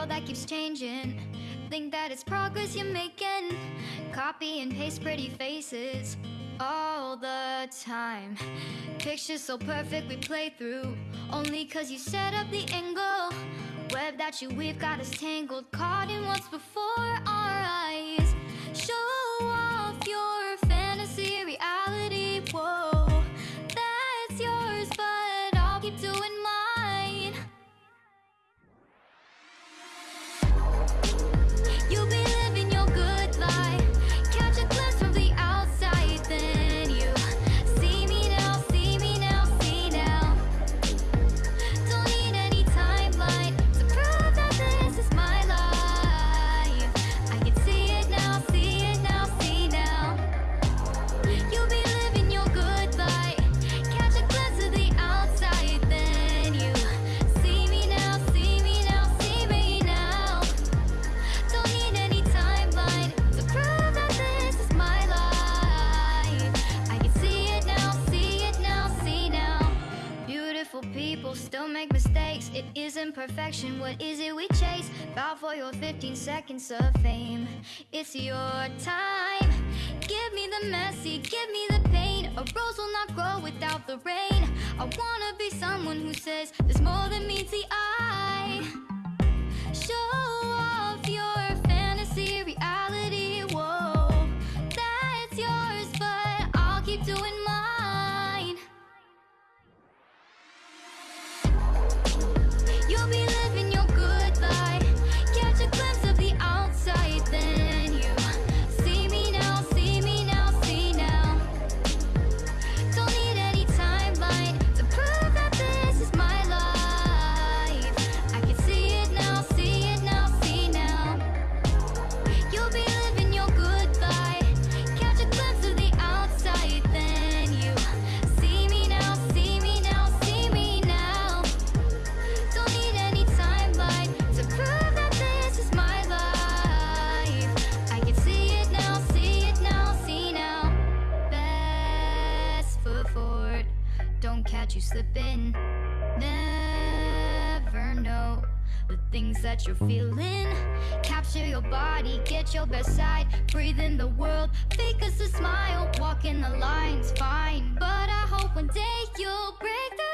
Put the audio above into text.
world that keeps changing. Think that it's progress you're making. Copy and paste pretty faces all the time. Pictures so perfect we play through Only cause you set up the angle. Web that you weave got us tangled Caught in what's before our eyes. Show make mistakes. It isn't perfection, what is it we chase? Bow for your 15 seconds of fame. It's your time. Give me the messy, give me the pain. A rose will not grow without the rain. I wanna be someone who says There's more than meets the eye. things that you're feeling. Capture your body, get your best side. Breathe in the world, fake us a smile. Walk in the line's fine. But I hope one day you'll break the